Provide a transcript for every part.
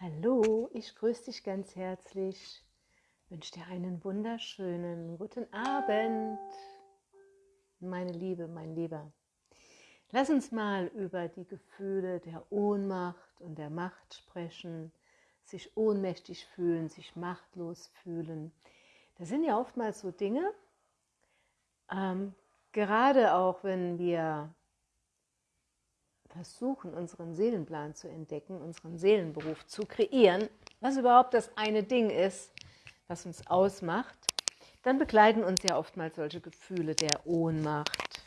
Hallo, ich grüße dich ganz herzlich. Wünsche dir einen wunderschönen guten Abend, meine Liebe, mein Lieber. Lass uns mal über die Gefühle der Ohnmacht und der Macht sprechen, sich ohnmächtig fühlen, sich machtlos fühlen. Das sind ja oftmals so Dinge, ähm, gerade auch wenn wir versuchen, unseren Seelenplan zu entdecken, unseren Seelenberuf zu kreieren, was überhaupt das eine Ding ist, was uns ausmacht, dann begleiten uns ja oftmals solche Gefühle der Ohnmacht,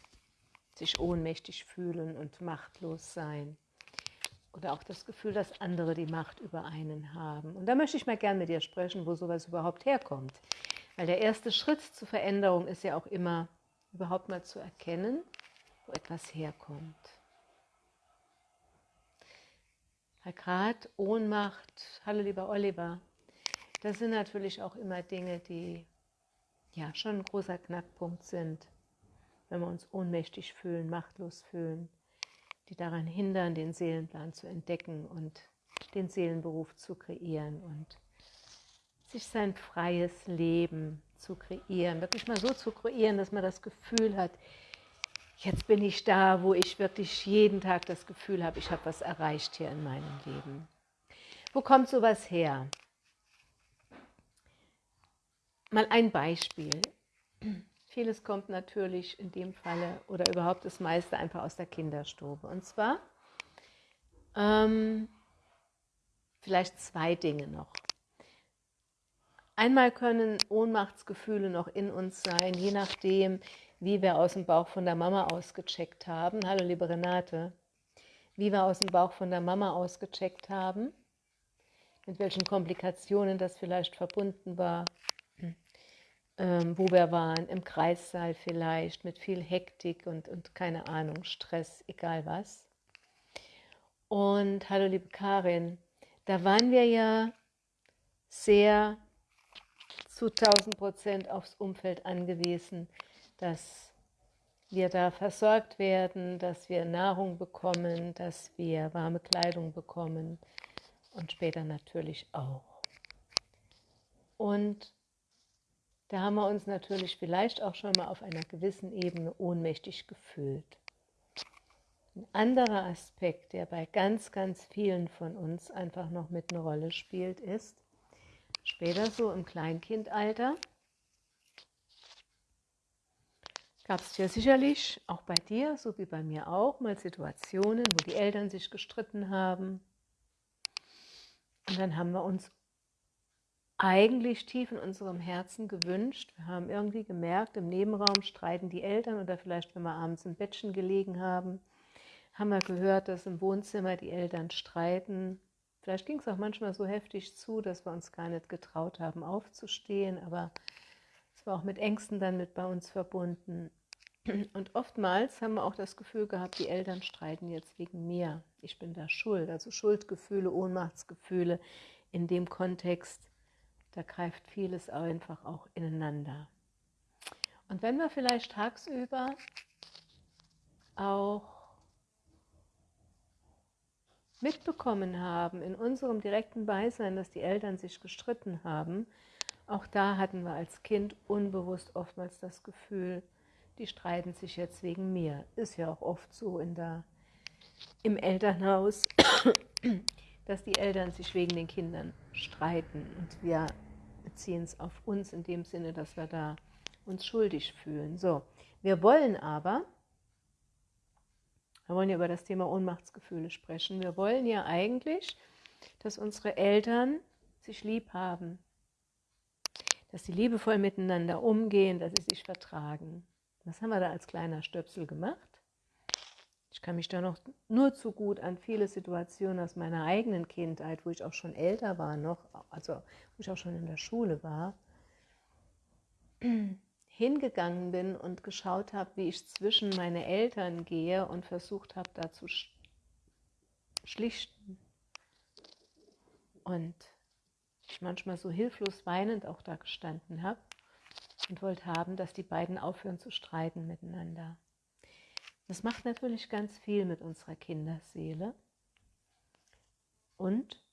sich ohnmächtig fühlen und machtlos sein. Oder auch das Gefühl, dass andere die Macht über einen haben. Und da möchte ich mal gern mit dir sprechen, wo sowas überhaupt herkommt. Weil der erste Schritt zur Veränderung ist ja auch immer, überhaupt mal zu erkennen, wo etwas herkommt. Weil gerade Ohnmacht, hallo lieber Oliver, das sind natürlich auch immer Dinge, die ja schon ein großer Knackpunkt sind, wenn wir uns ohnmächtig fühlen, machtlos fühlen, die daran hindern, den Seelenplan zu entdecken und den Seelenberuf zu kreieren und sich sein freies Leben zu kreieren, wirklich mal so zu kreieren, dass man das Gefühl hat, jetzt bin ich da, wo ich wirklich jeden Tag das Gefühl habe, ich habe was erreicht hier in meinem Leben. Wo kommt sowas her? Mal ein Beispiel. Vieles kommt natürlich in dem Falle oder überhaupt das meiste einfach aus der Kinderstube. Und zwar ähm, vielleicht zwei Dinge noch. Einmal können Ohnmachtsgefühle noch in uns sein, je nachdem, wie wir aus dem Bauch von der Mama ausgecheckt haben. Hallo liebe Renate. Wie wir aus dem Bauch von der Mama ausgecheckt haben. Mit welchen Komplikationen das vielleicht verbunden war. Ähm, wo wir waren, im Kreissaal vielleicht, mit viel Hektik und, und keine Ahnung, Stress, egal was. Und hallo liebe Karin, da waren wir ja sehr zu 1000 Prozent aufs Umfeld angewiesen dass wir da versorgt werden, dass wir Nahrung bekommen, dass wir warme Kleidung bekommen und später natürlich auch. Und da haben wir uns natürlich vielleicht auch schon mal auf einer gewissen Ebene ohnmächtig gefühlt. Ein anderer Aspekt, der bei ganz, ganz vielen von uns einfach noch mit einer Rolle spielt, ist, später so im Kleinkindalter, gab es ja sicherlich auch bei dir, so wie bei mir auch, mal Situationen, wo die Eltern sich gestritten haben. Und dann haben wir uns eigentlich tief in unserem Herzen gewünscht. Wir haben irgendwie gemerkt, im Nebenraum streiten die Eltern oder vielleicht, wenn wir abends im Bettchen gelegen haben, haben wir gehört, dass im Wohnzimmer die Eltern streiten. Vielleicht ging es auch manchmal so heftig zu, dass wir uns gar nicht getraut haben, aufzustehen, aber es war auch mit Ängsten dann mit bei uns verbunden. Und oftmals haben wir auch das Gefühl gehabt, die Eltern streiten jetzt wegen mir. Ich bin da schuld. Also Schuldgefühle, Ohnmachtsgefühle in dem Kontext, da greift vieles einfach auch ineinander. Und wenn wir vielleicht tagsüber auch mitbekommen haben in unserem direkten Beisein, dass die Eltern sich gestritten haben, auch da hatten wir als Kind unbewusst oftmals das Gefühl, die streiten sich jetzt wegen mir. Ist ja auch oft so in der, im Elternhaus, dass die Eltern sich wegen den Kindern streiten. Und wir beziehen es auf uns in dem Sinne, dass wir da uns schuldig fühlen. So, wir wollen aber, wir wollen ja über das Thema Ohnmachtsgefühle sprechen, wir wollen ja eigentlich, dass unsere Eltern sich lieb haben, dass sie liebevoll miteinander umgehen, dass sie sich vertragen. Was haben wir da als kleiner Stöpsel gemacht? Ich kann mich da noch nur zu gut an viele Situationen aus meiner eigenen Kindheit, wo ich auch schon älter war noch, also wo ich auch schon in der Schule war, hingegangen bin und geschaut habe, wie ich zwischen meine Eltern gehe und versucht habe, da zu schlichten. Und ich manchmal so hilflos weinend auch da gestanden habe und wollte haben, dass die beiden aufhören zu streiten miteinander. Das macht natürlich ganz viel mit unserer Kinderseele. Und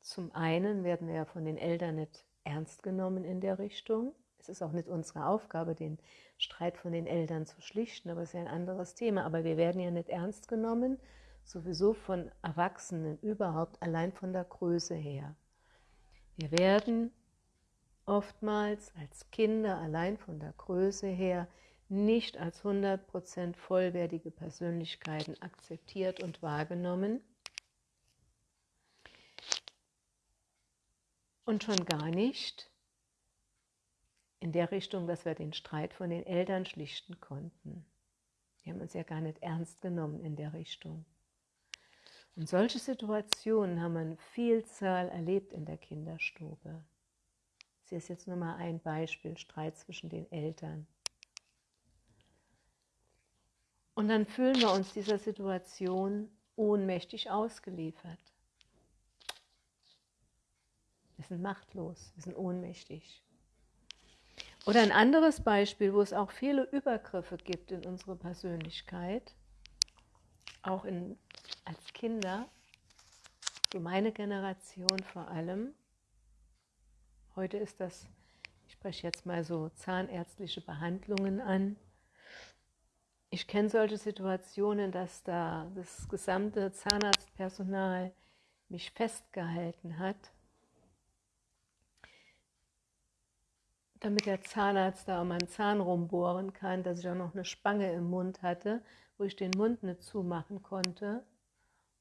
zum einen werden wir ja von den Eltern nicht ernst genommen in der Richtung. Es ist auch nicht unsere Aufgabe, den Streit von den Eltern zu schlichten, aber es ist ja ein anderes Thema. Aber wir werden ja nicht ernst genommen, sowieso von Erwachsenen überhaupt, allein von der Größe her. Wir werden oftmals als Kinder allein von der Größe her nicht als 100% vollwertige Persönlichkeiten akzeptiert und wahrgenommen. Und schon gar nicht in der Richtung, dass wir den Streit von den Eltern schlichten konnten. Die haben uns ja gar nicht ernst genommen in der Richtung. Und solche Situationen haben wir eine Vielzahl erlebt in der Kinderstube. Das ist jetzt nur mal ein Beispiel, Streit zwischen den Eltern. Und dann fühlen wir uns dieser Situation ohnmächtig ausgeliefert. Wir sind machtlos, wir sind ohnmächtig. Oder ein anderes Beispiel, wo es auch viele Übergriffe gibt in unsere Persönlichkeit, auch in, als Kinder, für meine Generation vor allem. Heute ist das, ich spreche jetzt mal so zahnärztliche Behandlungen an. Ich kenne solche Situationen, dass da das gesamte Zahnarztpersonal mich festgehalten hat damit der Zahnarzt da um meinen Zahn rumbohren kann, dass ich auch noch eine Spange im Mund hatte, wo ich den Mund nicht zumachen konnte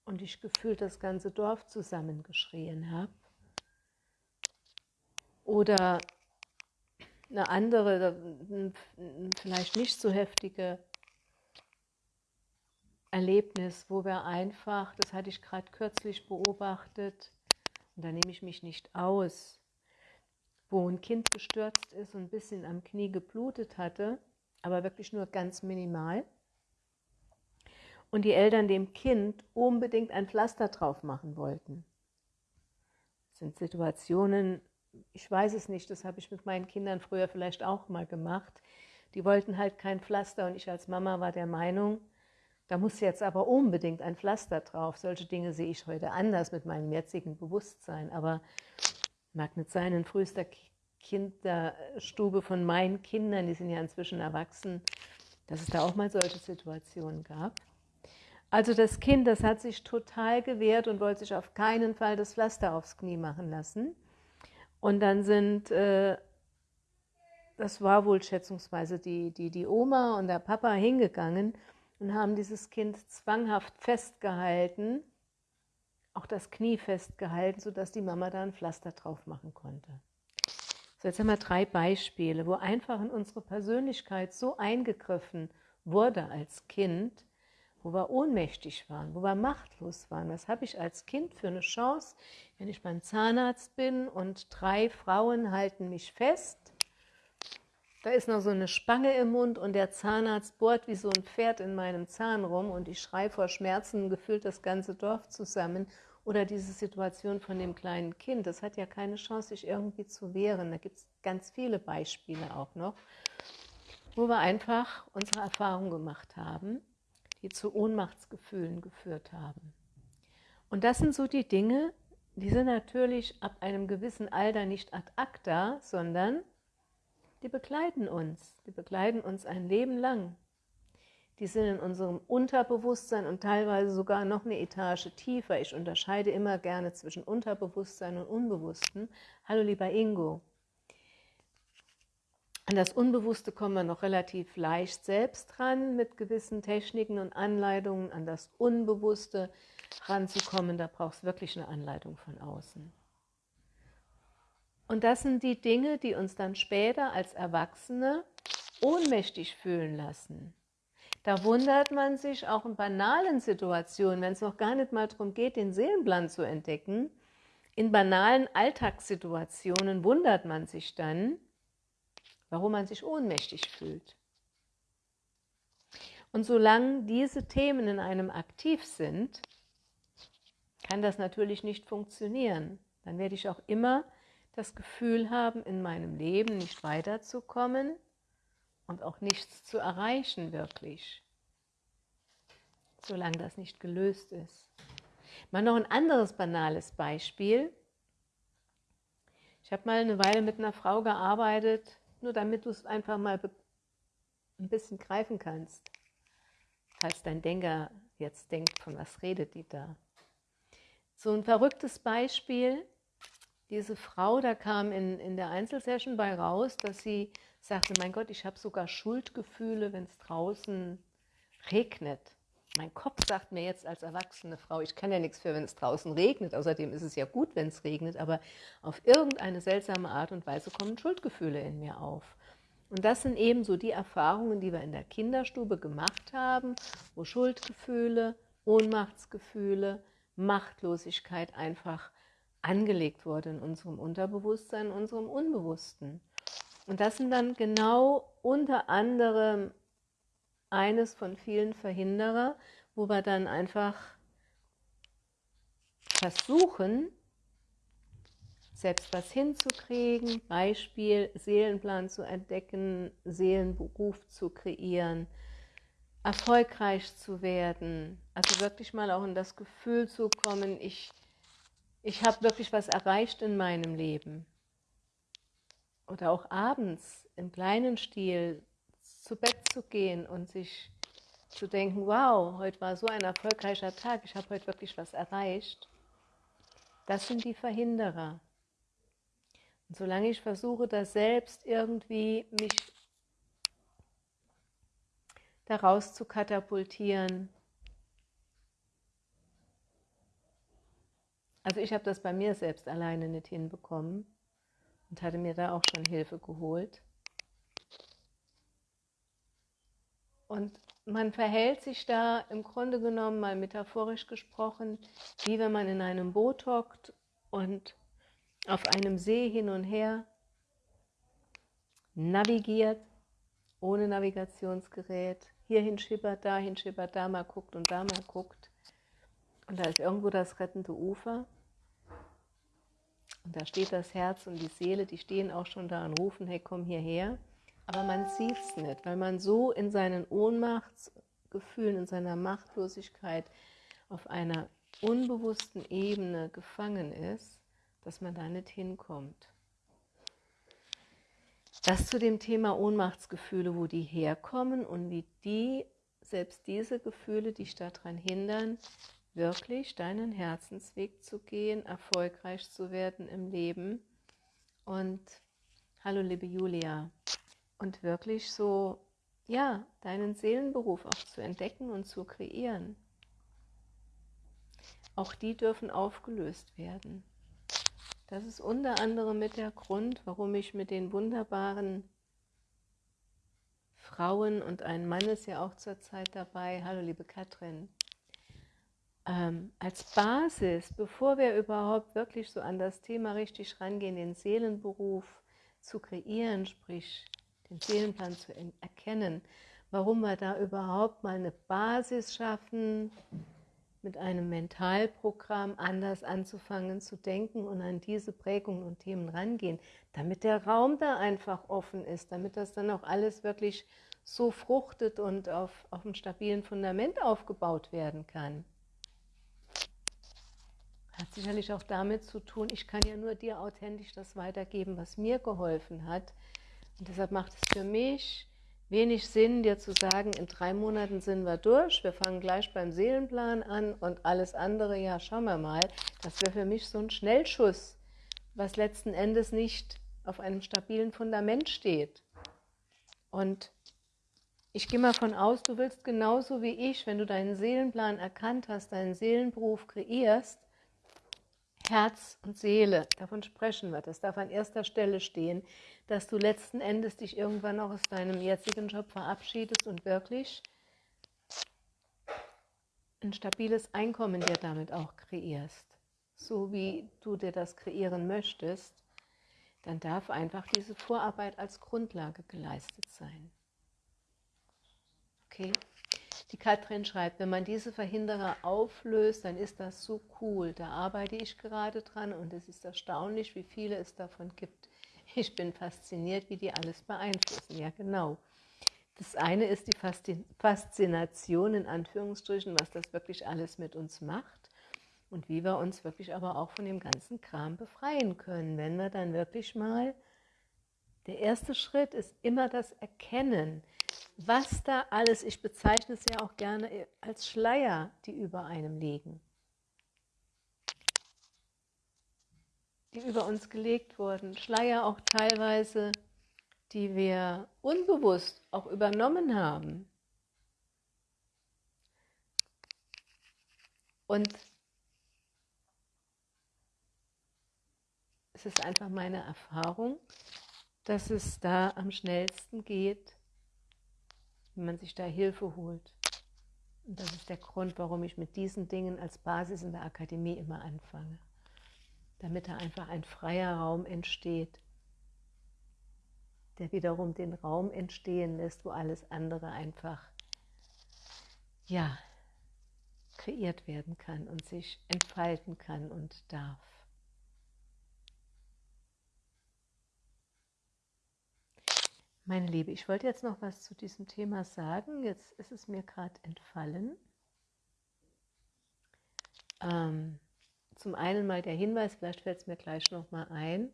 und ich gefühlt das ganze Dorf zusammengeschrien habe. Oder eine andere, vielleicht nicht so heftige Erlebnis, wo wir einfach, das hatte ich gerade kürzlich beobachtet, und da nehme ich mich nicht aus, wo ein Kind gestürzt ist und ein bisschen am Knie geblutet hatte, aber wirklich nur ganz minimal. Und die Eltern dem Kind unbedingt ein Pflaster drauf machen wollten. Das sind Situationen, ich weiß es nicht, das habe ich mit meinen Kindern früher vielleicht auch mal gemacht. Die wollten halt kein Pflaster und ich als Mama war der Meinung, da muss jetzt aber unbedingt ein Pflaster drauf. Solche Dinge sehe ich heute anders mit meinem jetzigen Bewusstsein. Aber Mag nicht sein, in frühester Kinderstube von meinen Kindern, die sind ja inzwischen erwachsen, dass es da auch mal solche Situationen gab. Also das Kind, das hat sich total gewehrt und wollte sich auf keinen Fall das Pflaster aufs Knie machen lassen. Und dann sind, äh, das war wohl schätzungsweise die, die, die Oma und der Papa hingegangen und haben dieses Kind zwanghaft festgehalten auch das Knie festgehalten, sodass die Mama da ein Pflaster drauf machen konnte. So, jetzt haben wir drei Beispiele, wo einfach in unsere Persönlichkeit so eingegriffen wurde als Kind, wo wir ohnmächtig waren, wo wir machtlos waren. Was habe ich als Kind für eine Chance, wenn ich beim Zahnarzt bin und drei Frauen halten mich fest? Da ist noch so eine Spange im Mund und der Zahnarzt bohrt wie so ein Pferd in meinem Zahn rum und ich schreie vor Schmerzen gefühlt das ganze Dorf zusammen oder diese Situation von dem kleinen Kind, das hat ja keine Chance, sich irgendwie zu wehren. Da gibt es ganz viele Beispiele auch noch, wo wir einfach unsere Erfahrungen gemacht haben, die zu Ohnmachtsgefühlen geführt haben. Und das sind so die Dinge, die sind natürlich ab einem gewissen Alter nicht ad acta, sondern die begleiten uns. Die begleiten uns ein Leben lang die sind in unserem Unterbewusstsein und teilweise sogar noch eine Etage tiefer. Ich unterscheide immer gerne zwischen Unterbewusstsein und Unbewussten. Hallo lieber Ingo. An das Unbewusste kommen wir noch relativ leicht selbst dran mit gewissen Techniken und Anleitungen. An das Unbewusste ranzukommen, da braucht es wirklich eine Anleitung von außen. Und das sind die Dinge, die uns dann später als Erwachsene ohnmächtig fühlen lassen. Da wundert man sich auch in banalen Situationen, wenn es noch gar nicht mal darum geht, den Seelenplan zu entdecken. In banalen Alltagssituationen wundert man sich dann, warum man sich ohnmächtig fühlt. Und solange diese Themen in einem aktiv sind, kann das natürlich nicht funktionieren. Dann werde ich auch immer das Gefühl haben, in meinem Leben nicht weiterzukommen, und auch nichts zu erreichen wirklich, solange das nicht gelöst ist. Mal noch ein anderes banales Beispiel. Ich habe mal eine Weile mit einer Frau gearbeitet, nur damit du es einfach mal ein bisschen greifen kannst. Falls dein Denker jetzt denkt, von was redet die da? So ein verrücktes Beispiel, diese Frau, da kam in, in der Einzelsession bei raus, dass sie sagte, mein Gott, ich habe sogar Schuldgefühle, wenn es draußen regnet. Mein Kopf sagt mir jetzt als erwachsene Frau, ich kann ja nichts für, wenn es draußen regnet. Außerdem ist es ja gut, wenn es regnet, aber auf irgendeine seltsame Art und Weise kommen Schuldgefühle in mir auf. Und das sind eben so die Erfahrungen, die wir in der Kinderstube gemacht haben, wo Schuldgefühle, Ohnmachtsgefühle, Machtlosigkeit einfach angelegt wurde in unserem Unterbewusstsein, in unserem Unbewussten. Und das sind dann genau unter anderem eines von vielen Verhinderer, wo wir dann einfach versuchen, selbst was hinzukriegen, Beispiel Seelenplan zu entdecken, Seelenberuf zu kreieren, erfolgreich zu werden, also wirklich mal auch in das Gefühl zu kommen, ich, ich habe wirklich was erreicht in meinem Leben. Oder auch abends im kleinen Stil zu Bett zu gehen und sich zu denken, wow, heute war so ein erfolgreicher Tag, ich habe heute wirklich was erreicht. Das sind die Verhinderer. Und solange ich versuche, da selbst irgendwie mich daraus zu katapultieren, also ich habe das bei mir selbst alleine nicht hinbekommen und hatte mir da auch schon Hilfe geholt. Und man verhält sich da im Grunde genommen mal metaphorisch gesprochen, wie wenn man in einem Boot hockt und auf einem See hin und her navigiert, ohne Navigationsgerät, hierhin schippert, dahin schippert, da mal guckt und da mal guckt. Und da ist irgendwo das rettende Ufer. Und da steht das Herz und die Seele, die stehen auch schon da und rufen, hey, komm hierher aber man sieht es nicht, weil man so in seinen Ohnmachtsgefühlen, in seiner Machtlosigkeit auf einer unbewussten Ebene gefangen ist, dass man da nicht hinkommt. Das zu dem Thema Ohnmachtsgefühle, wo die herkommen und wie die, selbst diese Gefühle, dich daran hindern, wirklich deinen Herzensweg zu gehen, erfolgreich zu werden im Leben. Und hallo liebe Julia, und wirklich so, ja, deinen Seelenberuf auch zu entdecken und zu kreieren. Auch die dürfen aufgelöst werden. Das ist unter anderem mit der Grund, warum ich mit den wunderbaren Frauen und ein Mann ist ja auch zurzeit dabei, hallo liebe Katrin, ähm, als Basis, bevor wir überhaupt wirklich so an das Thema richtig rangehen, den Seelenberuf zu kreieren, sprich den Seelenplan zu erkennen, warum wir da überhaupt mal eine Basis schaffen, mit einem Mentalprogramm anders anzufangen zu denken und an diese Prägungen und Themen rangehen, damit der Raum da einfach offen ist, damit das dann auch alles wirklich so fruchtet und auf, auf einem stabilen Fundament aufgebaut werden kann. Hat sicherlich auch damit zu tun, ich kann ja nur dir authentisch das weitergeben, was mir geholfen hat, und deshalb macht es für mich wenig Sinn, dir zu sagen, in drei Monaten sind wir durch, wir fangen gleich beim Seelenplan an und alles andere, ja, schauen wir mal. Das wäre für mich so ein Schnellschuss, was letzten Endes nicht auf einem stabilen Fundament steht. Und ich gehe mal von aus, du willst genauso wie ich, wenn du deinen Seelenplan erkannt hast, deinen Seelenberuf kreierst, Herz und Seele, davon sprechen wir, das darf an erster Stelle stehen, dass du letzten Endes dich irgendwann auch aus deinem jetzigen Job verabschiedest und wirklich ein stabiles Einkommen dir damit auch kreierst, so wie du dir das kreieren möchtest, dann darf einfach diese Vorarbeit als Grundlage geleistet sein. Okay? Die Katrin schreibt, wenn man diese Verhinderer auflöst, dann ist das so cool. Da arbeite ich gerade dran und es ist erstaunlich, wie viele es davon gibt. Ich bin fasziniert, wie die alles beeinflussen. Ja, genau. Das eine ist die Faszination in Anführungsstrichen, was das wirklich alles mit uns macht. und wie wir uns wirklich aber auch von dem ganzen Kram befreien können, wenn wir dann wirklich mal, der erste Schritt ist immer das Erkennen, was da alles, ich bezeichne es ja auch gerne als Schleier, die über einem liegen, die über uns gelegt wurden, Schleier auch teilweise, die wir unbewusst auch übernommen haben. Und es ist einfach meine Erfahrung, dass es da am schnellsten geht, wenn man sich da Hilfe holt. Und das ist der Grund, warum ich mit diesen Dingen als Basis in der Akademie immer anfange. Damit da einfach ein freier Raum entsteht, der wiederum den Raum entstehen lässt, wo alles andere einfach, ja, kreiert werden kann und sich entfalten kann und darf. Meine Liebe, ich wollte jetzt noch was zu diesem Thema sagen. Jetzt ist es mir gerade entfallen. Ähm, zum einen mal der Hinweis, vielleicht fällt es mir gleich noch mal ein.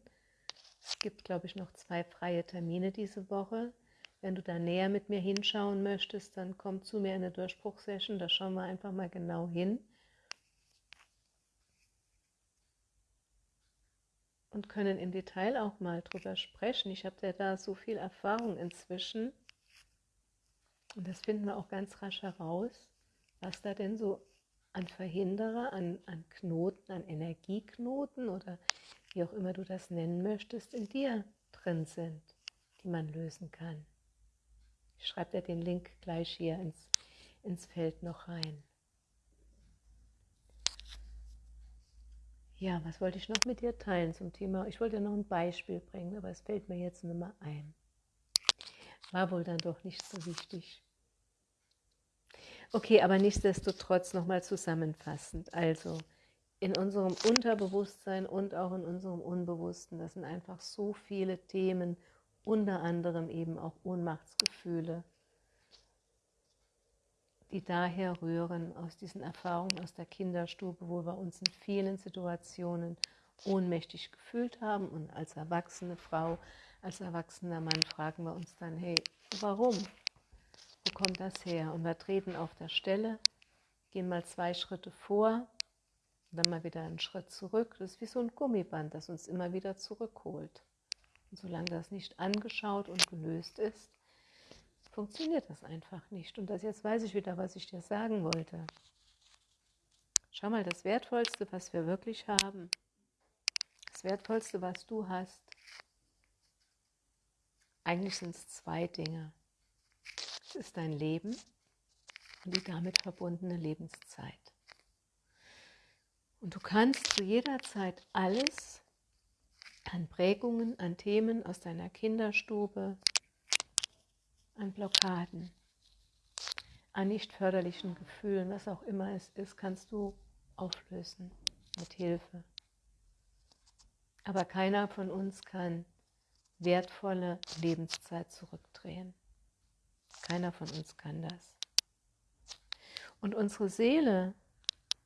Es gibt, glaube ich, noch zwei freie Termine diese Woche. Wenn du da näher mit mir hinschauen möchtest, dann komm zu mir in eine Durchbruchsession. Da schauen wir einfach mal genau hin. Und können im Detail auch mal drüber sprechen. Ich habe ja da so viel Erfahrung inzwischen und das finden wir auch ganz rasch heraus, was da denn so an Verhinderer, an, an Knoten, an Energieknoten oder wie auch immer du das nennen möchtest, in dir drin sind, die man lösen kann. Ich schreibe dir den Link gleich hier ins, ins Feld noch rein. Ja, was wollte ich noch mit dir teilen zum Thema? Ich wollte noch ein Beispiel bringen, aber es fällt mir jetzt nicht mehr ein. War wohl dann doch nicht so wichtig. Okay, aber nichtsdestotrotz nochmal zusammenfassend. Also, in unserem Unterbewusstsein und auch in unserem Unbewussten, das sind einfach so viele Themen, unter anderem eben auch Ohnmachtsgefühle, die daher rühren aus diesen Erfahrungen aus der Kinderstube, wo wir uns in vielen Situationen ohnmächtig gefühlt haben und als erwachsene Frau, als erwachsener Mann fragen wir uns dann, hey, warum? Wo kommt das her? Und wir treten auf der Stelle, gehen mal zwei Schritte vor, dann mal wieder einen Schritt zurück. Das ist wie so ein Gummiband, das uns immer wieder zurückholt. Und solange das nicht angeschaut und gelöst ist, funktioniert das einfach nicht. Und das jetzt weiß ich wieder, was ich dir sagen wollte. Schau mal, das Wertvollste, was wir wirklich haben, das Wertvollste, was du hast, eigentlich sind es zwei Dinge. Es ist dein Leben und die damit verbundene Lebenszeit. Und du kannst zu jeder Zeit alles an Prägungen, an Themen aus deiner Kinderstube, an Blockaden, an nicht förderlichen Gefühlen, was auch immer es ist, kannst du auflösen mit Hilfe. Aber keiner von uns kann wertvolle Lebenszeit zurückdrehen. Keiner von uns kann das. Und unsere Seele,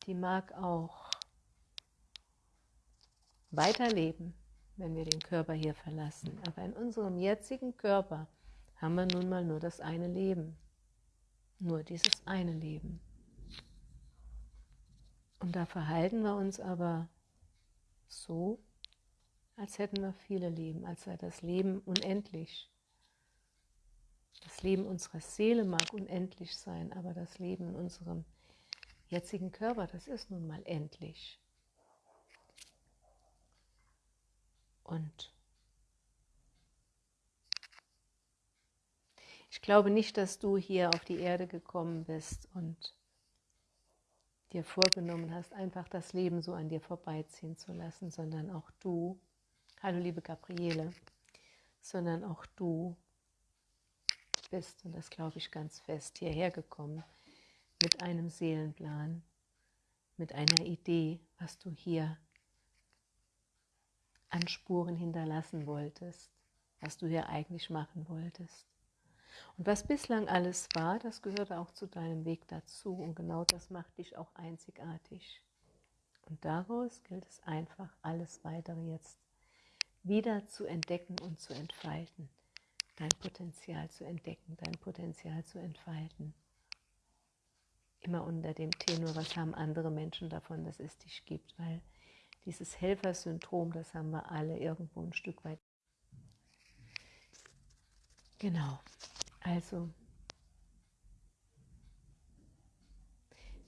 die mag auch weiterleben, wenn wir den Körper hier verlassen. Aber in unserem jetzigen Körper haben wir nun mal nur das eine Leben. Nur dieses eine Leben. Und da verhalten wir uns aber so, als hätten wir viele Leben, als sei das Leben unendlich. Das Leben unserer Seele mag unendlich sein, aber das Leben in unserem jetzigen Körper, das ist nun mal endlich. Und Ich glaube nicht, dass du hier auf die Erde gekommen bist und dir vorgenommen hast, einfach das Leben so an dir vorbeiziehen zu lassen, sondern auch du, hallo liebe Gabriele, sondern auch du bist, und das glaube ich ganz fest, hierher gekommen mit einem Seelenplan, mit einer Idee, was du hier an Spuren hinterlassen wolltest, was du hier eigentlich machen wolltest. Und was bislang alles war, das gehörte auch zu deinem Weg dazu. Und genau das macht dich auch einzigartig. Und daraus gilt es einfach, alles Weitere jetzt wieder zu entdecken und zu entfalten. Dein Potenzial zu entdecken, dein Potenzial zu entfalten. Immer unter dem Tenor, was haben andere Menschen davon, dass es dich gibt, weil dieses Helfersyndrom, das haben wir alle irgendwo ein Stück weit. Genau, also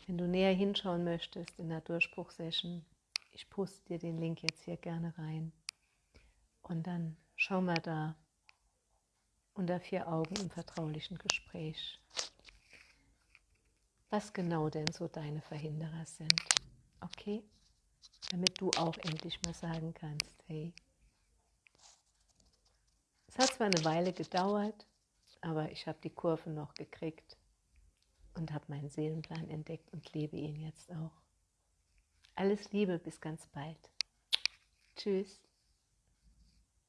wenn du näher hinschauen möchtest in der Durchbruchsession, ich poste dir den Link jetzt hier gerne rein und dann schau mal da unter vier Augen im vertraulichen Gespräch, was genau denn so deine Verhinderer sind. Okay? damit du auch endlich mal sagen kannst, hey, es hat zwar eine Weile gedauert, aber ich habe die Kurve noch gekriegt und habe meinen Seelenplan entdeckt und lebe ihn jetzt auch. Alles Liebe, bis ganz bald. Tschüss.